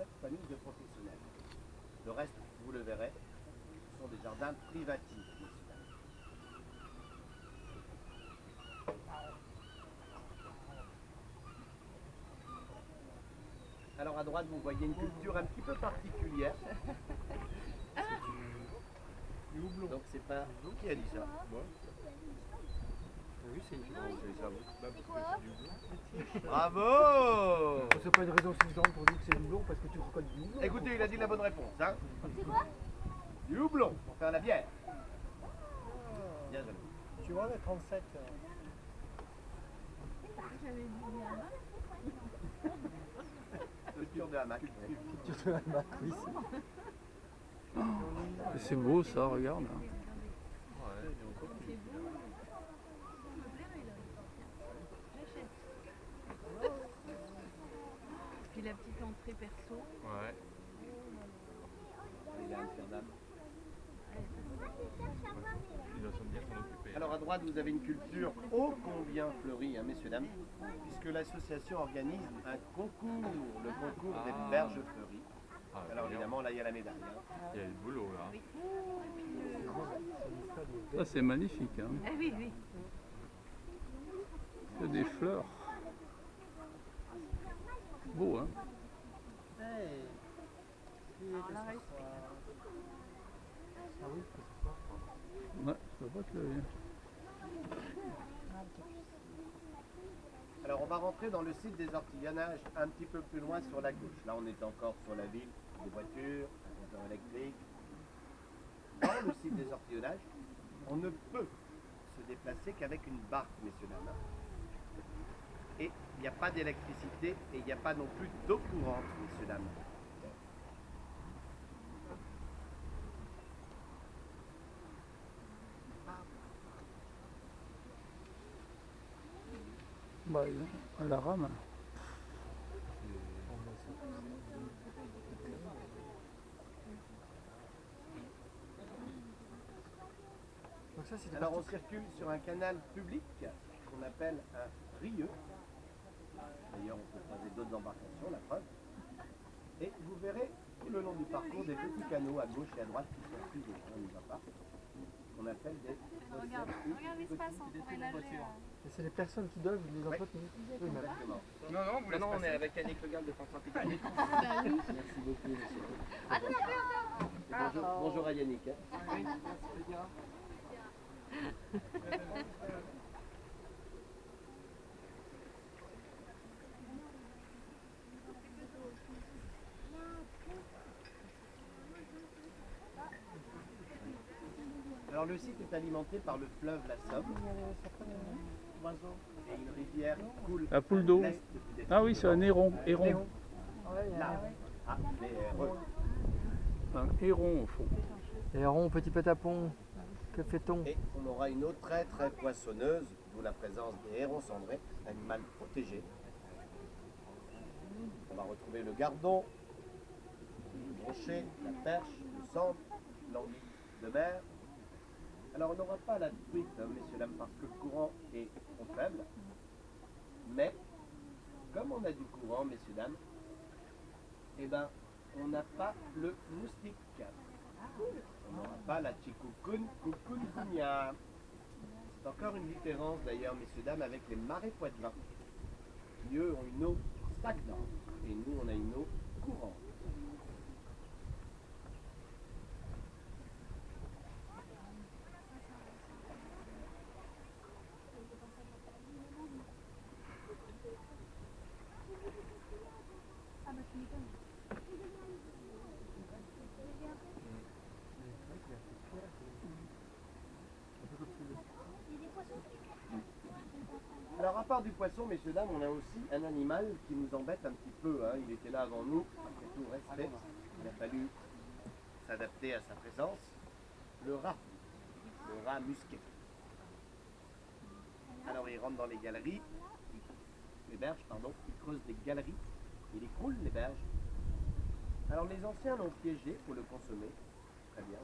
cette famille de professionnels. Le reste, vous le verrez, sont des jardins privatifs. Alors à droite, vous voyez une culture un petit peu particulière. Du houblon. Donc c'est pas vous qui a dit ça. Oui, c'est une Bah. Bravo C'est pas une raison suffisante pour dire que c'est du houblon parce que tu reconnais du houblon. Écoutez, il a dit la bonne réponse. Hein C'est quoi? Du houblon pour faire la bière. Bien joué. Tu vois, le 37. J'avais dit. Culture de hamac. Oui. C'est beau ça, regarde. C'est beau. Ça me plairait là. J'achète. Puis la petite entrée perso. Ouais. Il est à Amsterdam. Il doit bien s'en occuper. Alors à droite, vous avez une culture ô combien fleurie, hein, messieurs, dames, puisque l'association organise un concours, le concours Ah. des berges fleuries. Ah, Alors bien. évidemment, là, il y a la médaille. hein. il y a du boulot là. Ça c'est magnifique. Hein. Ah oui, oui. Que des fleurs. Beau hein. Alors. Alors on va rentrer dans le site des ortillonnages un petit peu plus loin sur la gauche. Là, on est encore sur la ville, des voitures, un compteur électrique. Dans le site des ortillonnages, on ne peut se déplacer qu'avec une barque, messieurs dames. Et il n'y a pas d'électricité et il n'y a pas non plus d'eau courante, messieurs dames. Bah, à la rame. Donc ça, Alors on circule sur un canal public qu'on appelle un rieux. D'ailleurs, on peut croiser d'autres embarcations, la preuve. Et vous verrez tout le long du parcours des petits canaux à gauche et à droite qui sont pris on va pas. Qu'on appelle des Regarde, regarde l'espace, on pourrait nager. Et c'est les personnes qui doivent les entretenir. Oui, Exactement. Non, non, vous Maintenant, on est avec Yannick Legal de France Tropicale. Ah oui. Merci beaucoup, monsieur. Ah non, non, non. Bonjour, bonjour à Yannick. hein. Alors le site est alimenté par le fleuve la Somme. Et une rivière coule La poule d'eau. Ah oui, c'est un héron. Héron. Léon. Là. Ah, euh, Un héron au fond. Et rond, petit patapon, que fait-on Et on aura une eau très très poissonneuse, d'où la présence des hérons cendrés, animal protégé. On va retrouver le gardon, le brochet, la perche, le cendre, l'anguille de mer. Alors on n'aura pas la truite, hein, messieurs dames, parce que le courant est trop faible. Mais, comme on a du courant, messieurs dames, eh ben, on n'a pas le moustique. On n'aura pas la chikukun. C'est encore une différence d'ailleurs, messieurs, dames, avec les marais poitevins. Qui eux ont une eau stagnante et nous on a une eau courante. Ah bah tu m'étonnes. Alors à part du poisson, messieurs, dames, on a aussi un animal qui nous embête un petit peu. hein. Il était là avant nous, après tout respect. Il a fallu s'adapter à sa présence. Le rat, le rat musqué. Alors il rentre dans les galeries, les berges, pardon, il creuse des galeries, il écroule les berges. Alors les anciens l'ont piégé pour le consommer, très bien.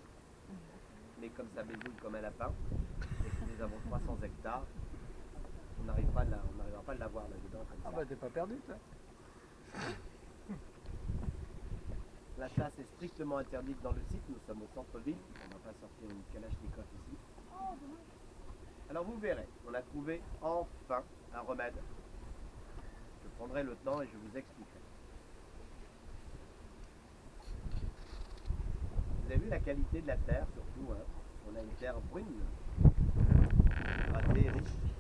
Mais comme ça bézouille comme un lapin, et nous avons 300 hectares, on n'arrive pas à la- on n'arrivera pas à l'avoir là-dedans comme Ah bah t'es pas perdu toi La chasse est strictement interdite dans le site. Nous sommes au centre-ville. On va pas sortir une kalachnikov ici. Alors vous verrez, on a trouvé enfin un remède. Je prendrai le temps et je vous expliquerai. Vous avez vu la qualité de la terre surtout. hein? On a une terre brune, ratée, riche.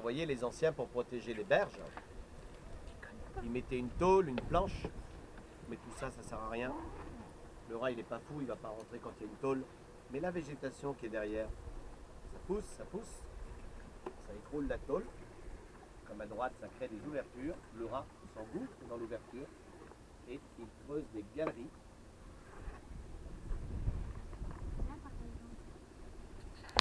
Voyez, les anciens, pour protéger les berges, ils mettaient une tôle, une planche, mais tout ça, ça sert à rien. Le rat, il n'est pas fou, il va pas rentrer quand il y a une tôle. Mais la végétation qui est derrière, ça pousse, ça pousse, ça écroule la tôle. Comme à droite, ça crée des ouvertures. Le rat s'engouffre dans l'ouverture et il creuse des galeries